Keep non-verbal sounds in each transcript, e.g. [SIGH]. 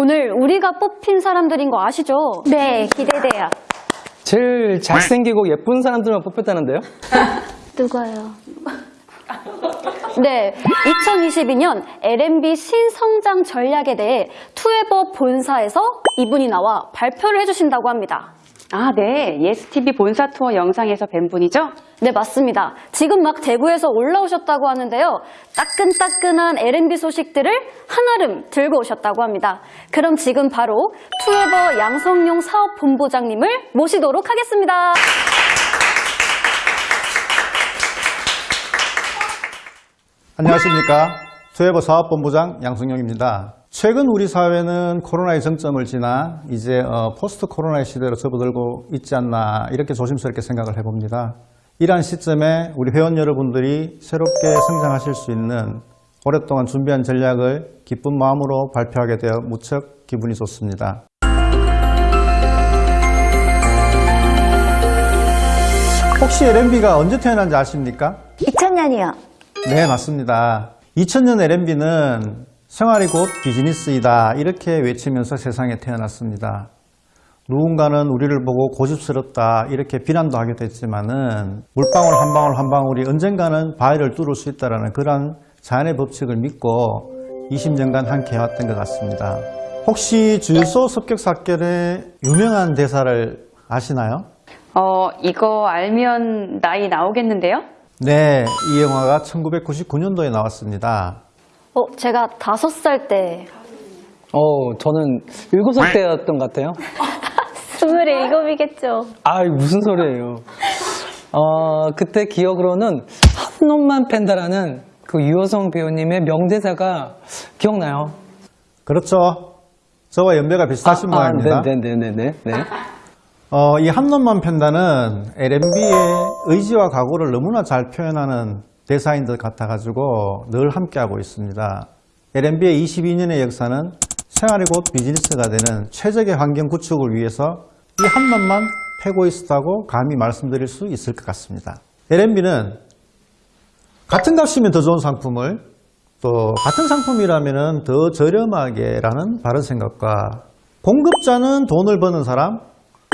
오늘 우리가 뽑힌 사람들인 거 아시죠? 네, 기대돼요. 제일 잘생기고 예쁜 사람들만 뽑혔다는데요? [LAUGHS] 누가요? 네, 2022년 L&B 신성장 전략에 대해 투에버 본사에서 이분이 나와 발표를 해주신다고 합니다. 아, 네. 예스TV 본사 투어 영상에서 뵌 분이죠? 네, 맞습니다. 지금 막 대구에서 올라오셨다고 하는데요. 따끈따끈한 L&B 소식들을 한아름 들고 오셨다고 합니다. 그럼 지금 바로 투에버 양성용 사업본부장님을 모시도록 하겠습니다. 안녕하십니까. 투에버 사업본부장 양승용입니다. 최근 우리 사회는 코로나의 정점을 지나 이제 어, 포스트 코로나의 시대로 접어들고 있지 않나 이렇게 조심스럽게 생각을 해봅니다. 이러한 시점에 우리 회원 여러분들이 새롭게 성장하실 수 있는 오랫동안 준비한 전략을 기쁜 마음으로 발표하게 되어 무척 기분이 좋습니다. 혹시 LMB가 언제 태어난지 아십니까? 2000년이요. 네, 맞습니다. 2000년 LMB는 생활이 곧 비즈니스이다 이렇게 외치면서 세상에 태어났습니다. 누군가는 우리를 보고 고집스럽다 이렇게 비난도 하기도 했지만은 물방울 한 방울 한 방울이 언젠가는 바위를 뚫을 수 있다는 그런 자연의 법칙을 믿고 20년간 함께 해왔던 것 같습니다. 혹시 주유소 습격 사건의 유명한 대사를 아시나요? 어, 이거 알면 나이 나오겠는데요? 네, 이 영화가 1999년도에 나왔습니다. 어, 제가 다섯 살 때. 어, 저는 일곱 살 때였던 것 같아요. 27이겠죠. 아, 무슨 소리예요. 어, 그때 기억으로는 한 놈만 팬다라는 그 유호성 배우님의 명대사가 기억나요. 그렇죠. 저와 연배가 비슷하신 모양입니다. 네네네네. 네. 어, 이 한 놈만 팬다는 LMB의 의지와 각오를 너무나 잘 표현하는 대사인 것 같아가지고 늘 함께하고 있습니다. LMB의 22년의 역사는 생활이 곧 비즈니스가 되는 최적의 환경 구축을 위해서 이한 놈만 패고 있었다고 감히 말씀드릴 수 있을 것 같습니다. LMB는 같은 값이면 더 좋은 상품을 또 같은 상품이라면 더 저렴하게 라는 바른 생각과 공급자는 돈을 버는 사람,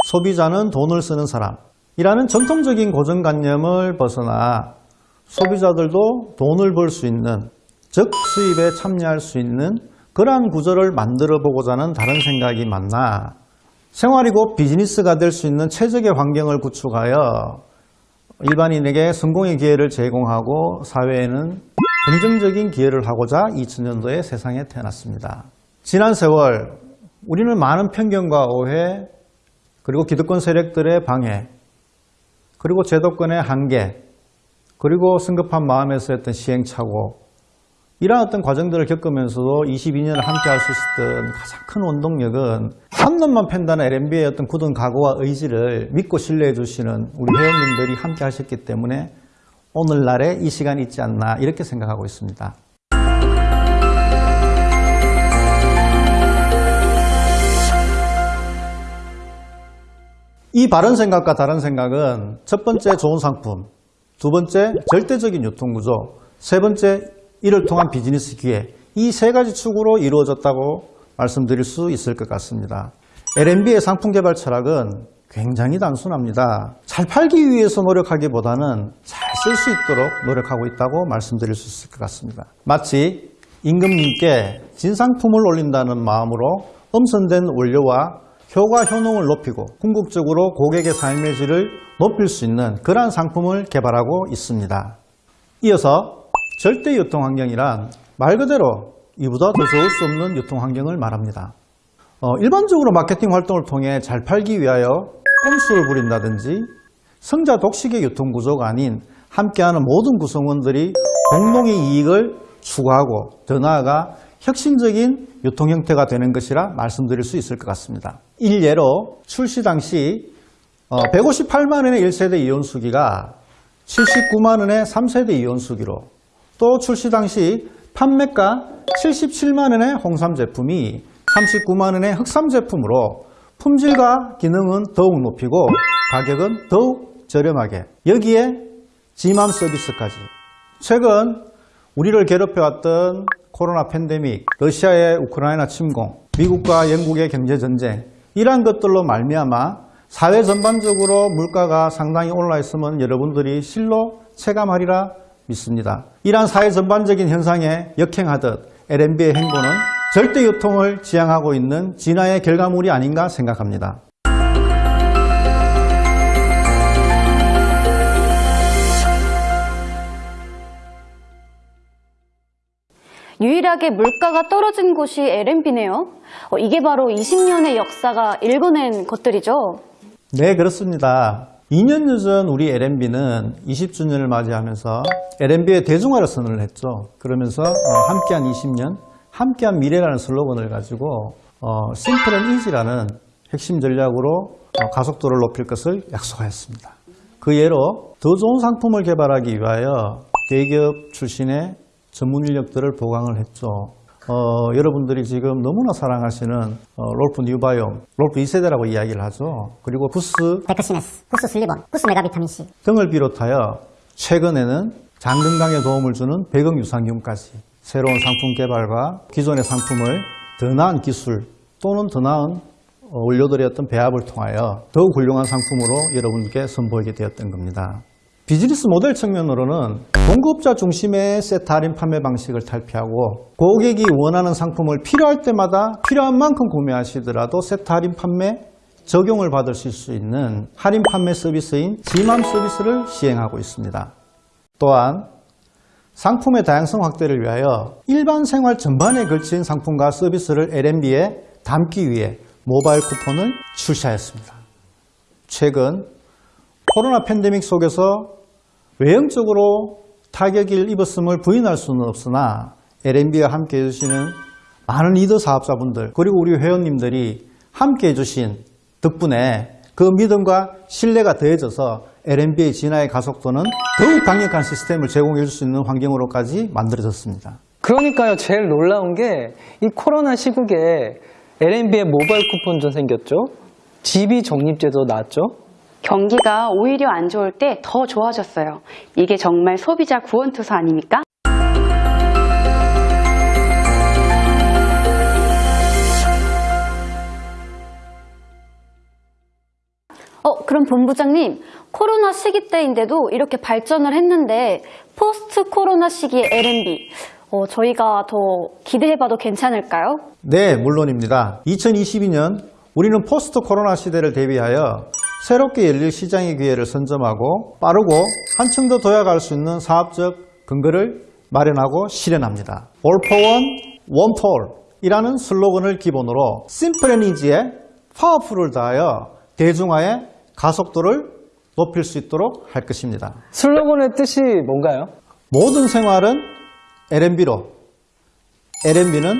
소비자는 돈을 쓰는 사람이라는 전통적인 고정관념을 벗어나 소비자들도 돈을 벌 수 있는 즉 수입에 참여할 수 있는 그러한 구조를 만들어 보고자 하는 다른 생각이 맞나 생활이 곧 비즈니스가 될 수 있는 최적의 환경을 구축하여 일반인에게 성공의 기회를 제공하고 사회에는 긍정적인 기회를 하고자 2000년도에 세상에 태어났습니다. 지난 세월 우리는 많은 편견과 오해 그리고 기득권 세력들의 방해 그리고 제도권의 한계 그리고 성급한 마음에서 했던 시행착오 이러한 어떤 과정들을 겪으면서도 22년을 함께 할 수 있었던 가장 큰 원동력은 한 놈만 팬다는 LMB의 어떤 굳은 각오와 의지를 믿고 신뢰해 주시는 우리 회원님들이 함께 하셨기 때문에 오늘날에 이 시간이 있지 않나 이렇게 생각하고 있습니다. 이 바른 생각과 다른 생각은 첫 번째 좋은 상품, 두 번째 절대적인 유통구조, 세 번째 이를 통한 비즈니스 기회 이 세 가지 축으로 이루어졌다고 말씀드릴 수 있을 것 같습니다. L&B의 상품 개발 철학은 굉장히 단순합니다. 잘 팔기 위해서 노력하기보다는 잘 쓸 수 있도록 노력하고 있다고 말씀드릴 수 있을 것 같습니다. 마치 임금님께 진상품을 올린다는 마음으로 엄선된 원료와 효과 효능을 높이고 궁극적으로 고객의 삶의 질을 높일 수 있는 그러한 상품을 개발하고 있습니다. 이어서 절대 유통환경이란 말 그대로 이보다 더 좋을 수 없는 유통환경을 말합니다. 어, 일반적으로 마케팅 활동을 통해 잘 팔기 위하여 꼼수를 부린다든지 성자 독식의 유통구조가 아닌 함께하는 모든 구성원들이 공동의 이익을 추구하고 더 나아가 혁신적인 유통 형태가 되는 것이라 말씀드릴 수 있을 것 같습니다. 일예로 출시 당시 158만 원의 1세대 이온 수기가 79만 원의 3세대 이온 수기로 또 출시 당시 판매가 77만 원의 홍삼 제품이 39만 원의 흑삼 제품으로 품질과 기능은 더욱 높이고 가격은 더욱 저렴하게 여기에 지맘 서비스까지. 최근 우리를 괴롭혀왔던 코로나 팬데믹, 러시아의 우크라이나 침공, 미국과 영국의 경제 전쟁 이러한 것들로 말미암아 사회 전반적으로 물가가 상당히 올라 있으면 여러분들이 실로 체감하리라 믿습니다. 이러한 사회 전반적인 현상에 역행하듯 LNB의 행보는 절대 유통을 지향하고 있는 진화의 결과물이 아닌가 생각합니다. 유일하게 물가가 떨어진 곳이 LNB네요. 어, 이게 바로 20년의 역사가 일궈낸 것들이죠. 네, 그렇습니다. 2년여 전 우리 LNB는 20주년을 맞이하면서 LNB의 대중화를 선언을 했죠. 그러면서 어, 함께한 20년, 함께한 미래라는 슬로건을 가지고 어, simple and easy라는 핵심 전략으로 어, 가속도를 높일 것을 약속하였습니다. 그 예로 더 좋은 상품을 개발하기 위하여 대기업 출신의 전문 인력들을 보강을 했죠. 어, 여러분들이 지금 너무나 사랑하시는 어, 롤프 뉴바이옴, 롤프 2세대라고 이야기를 하죠. 그리고 부스 데크시네스, 후스 슬리본, 후스 메가비타민C 등을 비롯하여 최근에는 장 건강에 도움을 주는 백억 유산균까지 새로운 상품 개발과 기존의 상품을 더 나은 기술 또는 더 나은 어, 원료들의 어떤 배합을 통하여 더욱 훌륭한 상품으로 여러분께 선보이게 되었던 겁니다. 비즈니스 모델 측면으로는 공급자 중심의 세트 할인 판매 방식을 탈피하고 고객이 원하는 상품을 필요할 때마다 필요한 만큼 구매하시더라도 세트 할인 판매 적용을 받으실 수 있는 할인 판매 서비스인 지맘 서비스를 시행하고 있습니다. 또한 상품의 다양성 확대를 위하여 일반 생활 전반에 걸친 상품과 서비스를 LNB에 담기 위해 모바일 쿠폰을 출시하였습니다. 최근 코로나 팬데믹 속에서 외형적으로 타격을 입었음을 부인할 수는 없으나 LNB와 함께 해주시는 많은 리더 사업자분들 그리고 우리 회원님들이 함께 해주신 덕분에 그 믿음과 신뢰가 더해져서 LNB의 진화의 가속도는 더욱 강력한 시스템을 제공해 줄 수 있는 환경으로까지 만들어졌습니다. 그러니까요, 제일 놀라운 게 이 코로나 시국에 LNB의 모바일 쿠폰도 생겼죠. GB 적립제도 나왔죠. 경기가 오히려 안 좋을 때 더 좋아졌어요. 이게 정말 소비자 구원투수 아닙니까? 어, 그럼 본부장님, 코로나 시기 때인데도 이렇게 발전을 했는데 포스트 코로나 시기의 LMB, 어, 저희가 더 기대해봐도 괜찮을까요? 네, 물론입니다. 2022년 우리는 포스트 코로나 시대를 대비하여 새롭게 열릴 시장의 기회를 선점하고 빠르고 한층 더 도약할 수 있는 사업적 근거를 마련하고 실현합니다. All for one, one for all 이라는 슬로건을 기본으로 simple and easy에 powerful을 더하여 대중화의 가속도를 높일 수 있도록 할 것입니다. 슬로건의 뜻이 뭔가요? 모든 생활은 LNB로, LNB는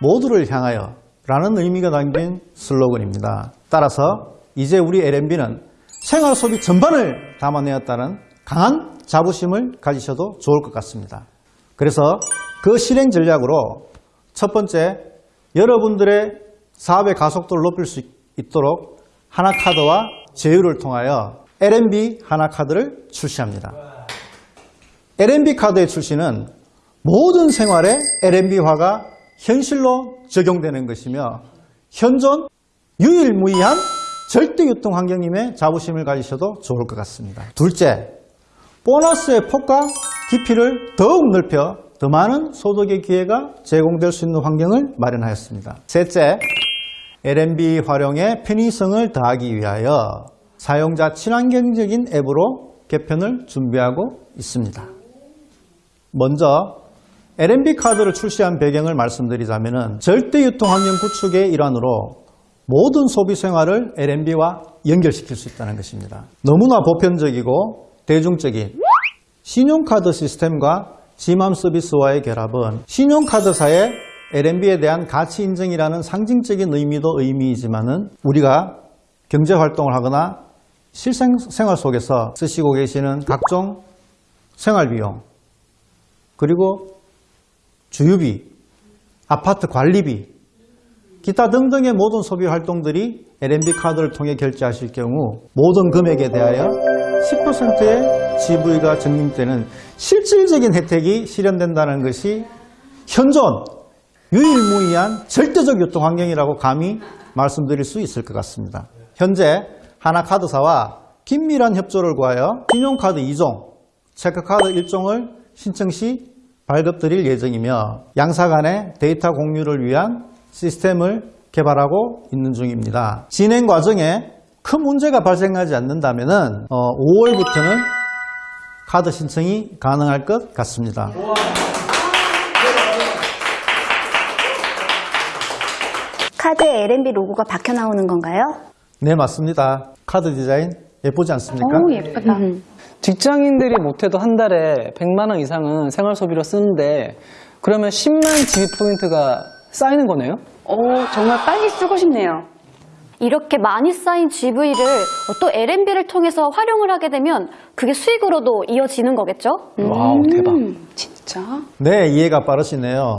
모두를 향하여 라는 의미가 담긴 슬로건입니다. 따라서 이제 우리 LNB는 생활 소비 전반을 담아내었다는 강한 자부심을 가지셔도 좋을 것 같습니다. 그래서 그 실행 전략으로 첫 번째, 여러분들의 사업의 가속도를 높일 수 있도록 하나카드와 제휴를 통하여 LNB 하나카드를 출시합니다. LNB 카드의 출시는 모든 생활에 LNB화가 현실로 적용되는 것이며 현존 유일무이한 절대 유통 환경임에 자부심을 가지셔도 좋을 것 같습니다. 둘째, 보너스의 폭과 깊이를 더욱 넓혀 더 많은 소득의 기회가 제공될 수 있는 환경을 마련하였습니다. 셋째, LNB 활용에 편의성을 더하기 위하여 사용자 친환경적인 앱으로 개편을 준비하고 있습니다. 먼저 LNB 카드를 출시한 배경을 말씀드리자면 절대 유통 환경 구축의 일환으로 모든 소비 생활을 LNB와 연결시킬 수 있다는 것입니다. 너무나 보편적이고 대중적인 신용카드 시스템과 지맘 서비스와의 결합은 신용카드사의 LNB에 대한 가치 인정이라는 상징적인 의미도 의미이지만 은 우리가 경제 활동을 하거나 실생활 속에서 쓰시고 계시는 각종 생활 비용 그리고 주유비, 아파트 관리비, 기타 등등의 모든 소비 활동들이 LNB 카드를 통해 결제하실 경우 모든 금액에 대하여 10%의 GV가 적립되는 실질적인 혜택이 실현된다는 것이 현존 유일무이한 절대적 유통 환경이라고 감히 말씀드릴 수 있을 것 같습니다. 현재 하나카드사와 긴밀한 협조를 구하여 신용카드 2종, 체크카드 1종을 신청 시 발급드릴 예정이며 양사 간의 데이터 공유를 위한 시스템을 개발하고 있는 중입니다. 진행 과정에 큰 문제가 발생하지 않는다면 5월부터는 카드 신청이 가능할 것 같습니다. 카드에 LNB 로고가 박혀 나오는 건가요? 네, 맞습니다. 카드 디자인 예쁘지 않습니까? 오, 예쁘다. 직장인들이 못해도 한 달에 100만 원 이상은 생활 소비로 쓰는데 그러면 10만 GV 포인트가 쌓이는 거네요? 오, 정말 빨리 쓰고 싶네요. 이렇게 많이 쌓인 GV를 또 LNB를 통해서 활용을 하게 되면 그게 수익으로도 이어지는 거겠죠? wow, 대박. 음, 진짜? 네, 이해가 빠르시네요.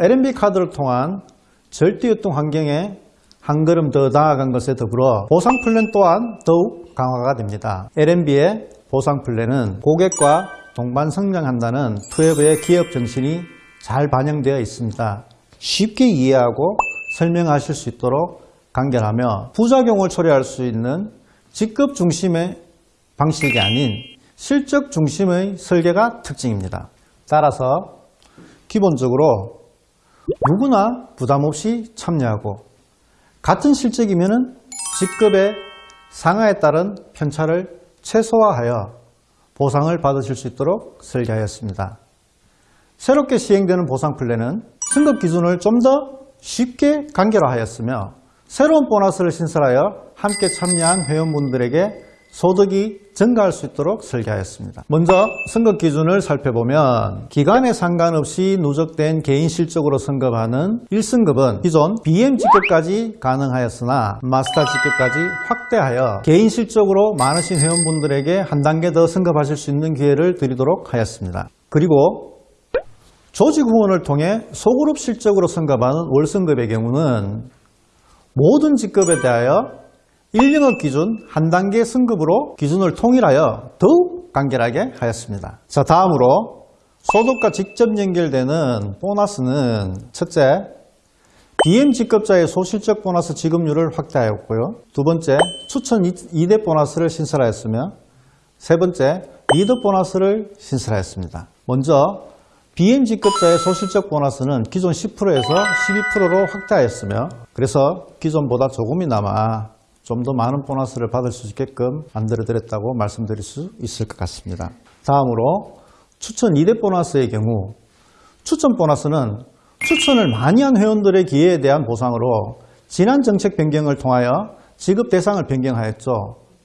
LNB 카드를 통한 절대유통 환경에 한 걸음 더 나아간 것에 더불어 보상 플랜 또한 더욱 강화가 됩니다. LNB의 보상 플랜은 고객과 동반 성장한다는 투웨브의 기업 정신이 잘 반영되어 있습니다. 쉽게 이해하고 설명하실 수 있도록 간결하며 부작용을 초래할 수 있는 직급 중심의 방식이 아닌 실적 중심의 설계가 특징입니다. 따라서 기본적으로 누구나 부담 없이 참여하고 같은 실적이면 직급의 상하에 따른 편차를 최소화하여 보상을 받으실 수 있도록 설계하였습니다. 새롭게 시행되는 보상 플랜은 승급 기준을 좀 더 쉽게 간결화하였으며 새로운 보너스를 신설하여 함께 참여한 회원분들에게 소득이 증가할 수 있도록 설계하였습니다. 먼저 승급 기준을 살펴보면 기간에 상관없이 누적된 개인 실적으로 승급하는 1승급은 기존 BM 직급까지 가능하였으나 마스터 직급까지 확대하여 개인 실적으로 많으신 회원분들에게 한 단계 더 승급하실 수 있는 기회를 드리도록 하였습니다. 그리고 조직 후원을 통해 소그룹 실적으로 승급하는 월승급의 경우는 모든 직급에 대하여 1영업 기준 한 단계 승급으로 기준을 통일하여 더욱 간결하게 하였습니다. 자, 다음으로 소득과 직접 연결되는 보너스는 첫째, BM 직급자의 소실적 보너스 지급률을 확대하였고요. 두 번째, 추천 2대 보너스를 신설하였으며 세 번째, 리더 보너스를 신설하였습니다. 먼저 BM 직급자의 소실적 보너스는 기존 10%에서 12%로 확대하였으며 그래서 기존보다 조금이나마 좀 더 많은 보너스를 받을 수 있게끔 만들어 드렸다고 말씀드릴 수 있을 것 같습니다. 다음으로 추천 2대 보너스의 경우 추천 보너스는 추천을 많이 한 회원들의 기회에 대한 보상으로 지난 정책 변경을 통하여 지급 대상을 변경하였죠.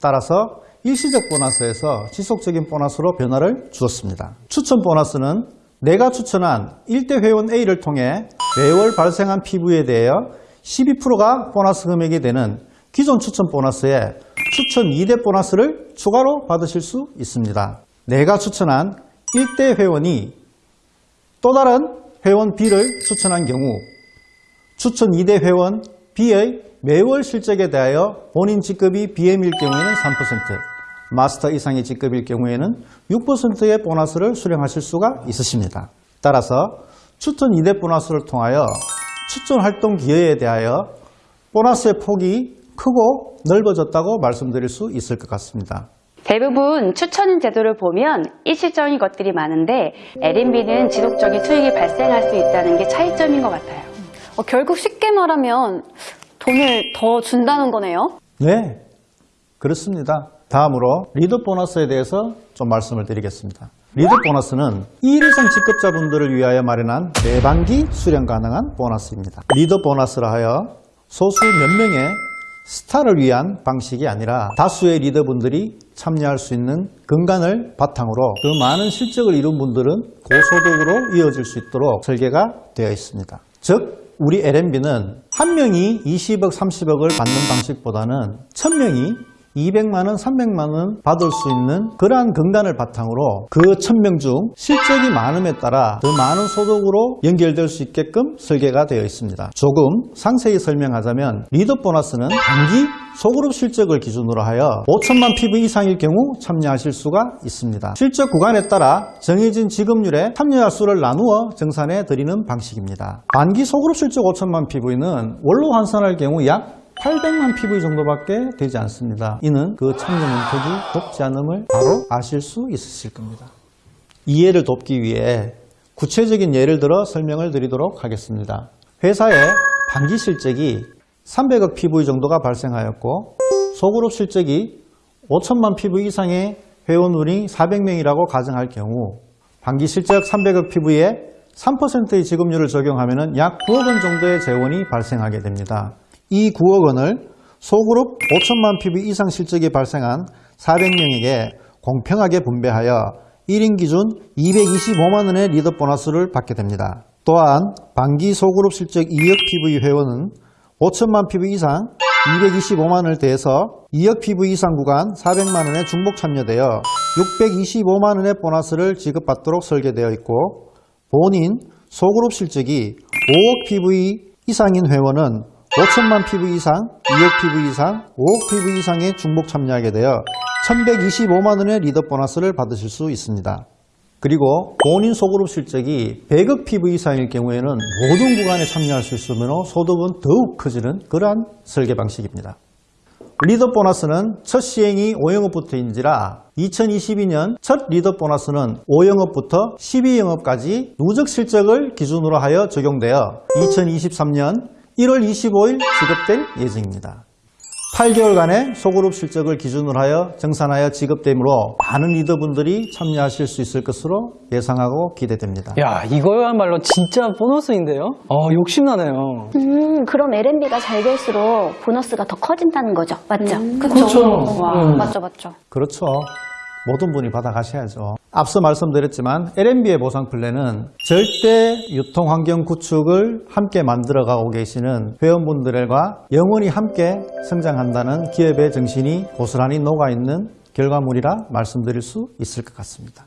따라서 일시적 보너스에서 지속적인 보너스로 변화를 주었습니다. 추천 보너스는 내가 추천한 1대 회원 A를 통해 매월 발생한 PV에 대하여 12%가 보너스 금액이 되는 기존 추천 보너스에 추천 2대 보너스를 추가로 받으실 수 있습니다. 내가 추천한 1대 회원이 또 다른 회원 B를 추천한 경우 추천 2대 회원 B의 매월 실적에 대하여 본인 직급이 BM일 경우에는 3%, 마스터 이상의 직급일 경우에는 6%의 보너스를 수령하실 수가 있으십니다. 따라서 추천 2대 보너스를 통하여 추천 활동 기회에 대하여 보너스의 폭이 크고 넓어졌다고 말씀드릴 수 있을 것 같습니다. 대부분 추천인 제도를 보면 일시적인 것들이 많은데 LNB는 지속적인 수익이 발생할 수 있다는 게 차이점인 것 같아요. 어, 결국 쉽게 말하면 돈을 더 준다는 거네요. 네, 그렇습니다. 다음으로 리더 보너스에 대해서 좀 말씀을 드리겠습니다. 리더 보너스는 1 이상 직급자분들을 위하여 마련한 매반기 수령 가능한 보너스입니다. 리더 보너스라 하여 소수 몇 명의 스타를 위한 방식이 아니라 다수의 리더분들이 참여할 수 있는 근간을 바탕으로 더 많은 실적을 이룬 분들은 고소득으로 이어질 수 있도록 설계가 되어 있습니다. 즉 우리 LNB는 한 명이 20억, 30억을 받는 방식보다는 1000명이 200만 원, 300만 원 받을 수 있는 그러한 근간을 바탕으로 그 1000명 중 실적이 많음에 따라 더 많은 소득으로 연결될 수 있게끔 설계가 되어 있습니다. 조금 상세히 설명하자면 리더 보너스는 단기 소그룹 실적을 기준으로 하여 5천만 PV 이상일 경우 참여하실 수가 있습니다. 실적 구간에 따라 정해진 지급률에 참여자 수를 나누어 정산해 드리는 방식입니다. 반기 소그룹 실적 5천만 PV는 원로 환산할 경우 약 800만 PV 정도밖에 되지 않습니다. 이는 그 참여 문턱이 높지 않음을 바로 아실 수 있으실 겁니다. 이해를 돕기 위해 구체적인 예를 들어 설명을 드리도록 하겠습니다. 회사의 반기 실적이 300억 PV 정도가 발생하였고 소그룹 실적이 5천만 PV 이상의 회원분이 400명이라고 가정할 경우 반기 실적 300억 PV에 3%의 지급률을 적용하면 약 9억 원 정도의 재원이 발생하게 됩니다. 이 9억 원을 소그룹 5천만 PV 이상 실적이 발생한 400명에게 공평하게 분배하여 1인 기준 225만 원의 리더 보너스를 받게 됩니다. 또한 반기 소그룹 실적 2억 PV 회원은 5천만 PV 이상 225만 원을 더해서 2억 PV 이상 구간 400만 원에 중복 참여되어 625만 원의 보너스를 지급받도록 설계되어 있고 본인 소그룹 실적이 5억 PV 이상인 회원은 5천만 PV 이상, 2억 PV 이상, 5억 PV 이상의 중복 참여하게 되어 1125만 원의 리더 보너스를 받으실 수 있습니다. 그리고 본인 소그룹 실적이 100억 PV 이상일 경우에는 모든 구간에 참여할 수 있으므로 소득은 더욱 커지는 그러한 설계 방식입니다. 리더 보너스는 첫 시행이 5영업부터인지라 2022년 첫 리더 보너스는 5영업부터 12영업까지 누적 실적을 기준으로 하여 적용되어 2023년 1월 25일 지급될 예정입니다. 8개월간의 소그룹 실적을 기준으로 하여 정산하여 지급되므로 많은 리더분들이 참여하실 수 있을 것으로 예상하고 기대됩니다. 야, 이거야말로 진짜 보너스인데요? 어, 욕심나네요. 음, 그럼 LNB가 잘 될수록 보너스가 더 커진다는 거죠. 맞죠? 그쵸? 와. 음. 맞죠, 맞죠. 그렇죠. 모든 분이 받아가셔야죠. 앞서 말씀드렸지만 L&B의 보상 플랜은 절대 유통 환경 구축을 함께 만들어가고 계시는 회원분들과 영원히 함께 성장한다는 기업의 정신이 고스란히 녹아있는 결과물이라 말씀드릴 수 있을 것 같습니다.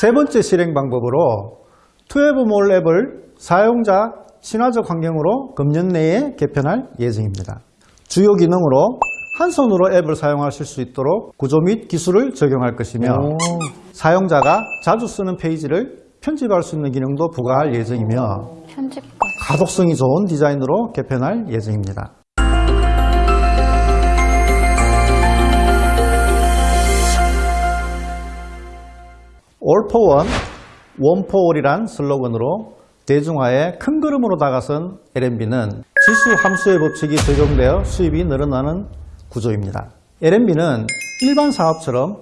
세 번째 실행 방법으로 투에버몰 앱을 사용자 친화적 환경으로 금년 내에 개편할 예정입니다. 주요 기능으로 한 손으로 앱을 사용하실 수 있도록 구조 및 기술을 적용할 것이며 오. 사용자가 자주 쓰는 페이지를 편집할 수 있는 기능도 부과할 예정이며 편집까지. 가독성이 좋은 디자인으로 개편할 예정입니다. All for One, One for All이란 슬로건으로 대중화에 큰 걸음으로 다가선 L&B는 지수 함수의 법칙이 적용되어 수입이 늘어나는 구조입니다. L&B는 일반 사업처럼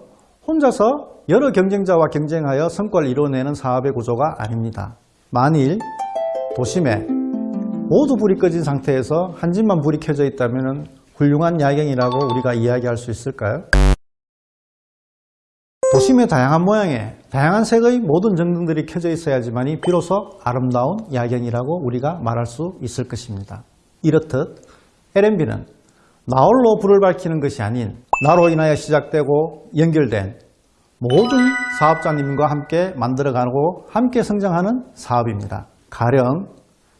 혼자서 여러 경쟁자와 경쟁하여 성과를 이뤄내는 사업의 구조가 아닙니다. 만일 도심에 모두 불이 꺼진 상태에서 한 집만 불이 켜져 있다면 훌륭한 야경이라고 우리가 이야기할 수 있을까요? 도심의 다양한 모양의 다양한 색의 모든 전등들이 켜져 있어야지만이 비로소 아름다운 야경이라고 우리가 말할 수 있을 것입니다. 이렇듯 L&B는 나홀로 불을 밝히는 것이 아닌 나로 인하여 시작되고 연결된 모든 사업자님과 함께 만들어가고 함께 성장하는 사업입니다. 가령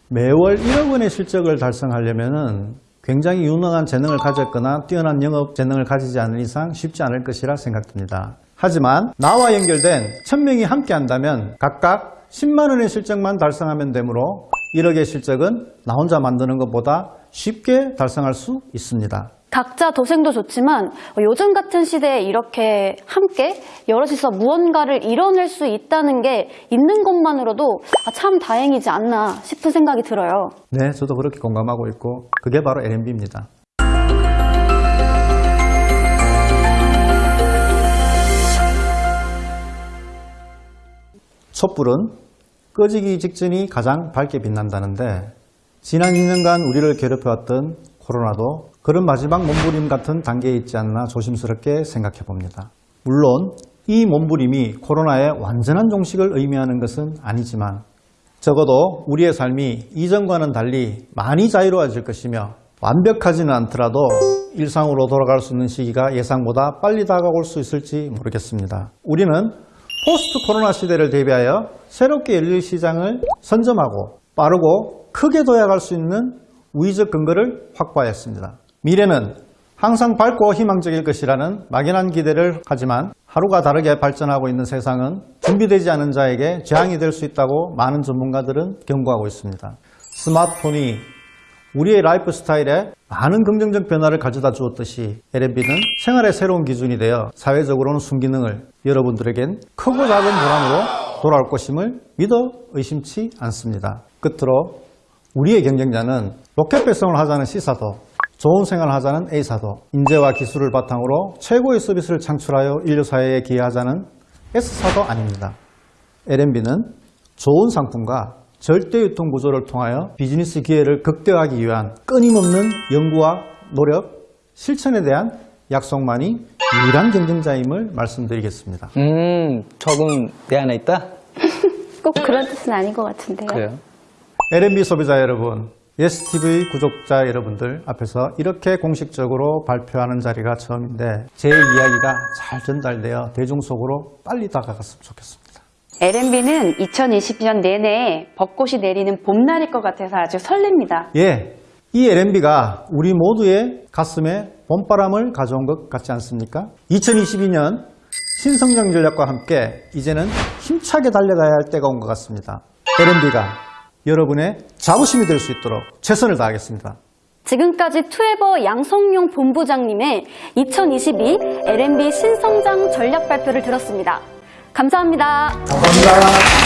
매월 1억 원의 실적을 달성하려면 굉장히 유능한 재능을 가졌거나 뛰어난 영업 재능을 가지지 않은 이상 쉽지 않을 것이라 생각됩니다. 하지만 나와 연결된 1000명이 함께 한다면 각각 10만 원의 실적만 달성하면 되므로 1억의 실적은 나 혼자 만드는 것보다 쉽게 달성할 수 있습니다. 각자 도생도 좋지만 요즘 같은 시대에 이렇게 함께 여럿이서 무언가를 이뤄낼 수 있다는 게 있는 것만으로도 아, 참 다행이지 않나 싶은 생각이 들어요. 네, 저도 그렇게 공감하고 있고 그게 바로 L&B입니다. 촛불은 꺼지기 직전이 가장 밝게 빛난다는데 지난 2년간 우리를 괴롭혀왔던 코로나도 그런 마지막 몸부림 같은 단계에 있지 않나 조심스럽게 생각해 봅니다. 물론 이 몸부림이 코로나의 완전한 종식을 의미하는 것은 아니지만 적어도 우리의 삶이 이전과는 달리 많이 자유로워질 것이며 완벽하지는 않더라도 일상으로 돌아갈 수 있는 시기가 예상보다 빨리 다가올 수 있을지 모르겠습니다. 우리는 포스트 코로나 시대를 대비하여 새롭게 열릴 시장을 선점하고 빠르고 크게 도약할 수 있는 우위적 근거를 확보해야 했습니다. 미래는 항상 밝고 희망적일 것이라는 막연한 기대를 하지만 하루가 다르게 발전하고 있는 세상은 준비되지 않은 자에게 재앙이 될 수 있다고 많은 전문가들은 경고하고 있습니다. 스마트폰이 우리의 라이프 스타일에 많은 긍정적 변화를 가져다 주었듯이 L&B는 생활의 새로운 기준이 되어 사회적으로는 순기능을 여러분들에겐 크고 작은 불안으로 돌아올 것임을 믿어 의심치 않습니다. 끝으로 우리의 경쟁자는 로켓 배송을 하자는 C사도 좋은 생활을 하자는 A사도 인재와 기술을 바탕으로 최고의 서비스를 창출하여 인류사회에 기여하자는 S사도 아닙니다. L&B는 좋은 상품과 절대 유통 구조를 통하여 비즈니스 기회를 극대화하기 위한 끊임없는 연구와 노력, 실천에 대한 약속만이 유일한 경쟁자임을 말씀드리겠습니다. 음, 적응 내 안에 있다? [LAUGHS] 꼭 그런 뜻은 아닌 것 같은데요. 그래요. L&B 소비자 여러분, 예스TV 구독자 여러분들 앞에서 이렇게 공식적으로 발표하는 자리가 처음인데 제 이야기가 잘 전달되어 대중 속으로 빨리 다가갔으면 좋겠습니다. L&B는 2020년 내내 벚꽃이 내리는 봄날일 것 같아서 아주 설렙니다. 예, 이 L&B가 우리 모두의 가슴에 봄바람을 가져온 것 같지 않습니까? 2022년 신성장 전략과 함께 이제는 힘차게 달려가야 할 때가 온 것 같습니다. L&B가 여러분의 자부심이 될 수 있도록 최선을 다하겠습니다. 지금까지 투에버 양성용 본부장님의 2022 L&B 신성장 전략 발표를 들었습니다. 감사합니다. 감사합니다.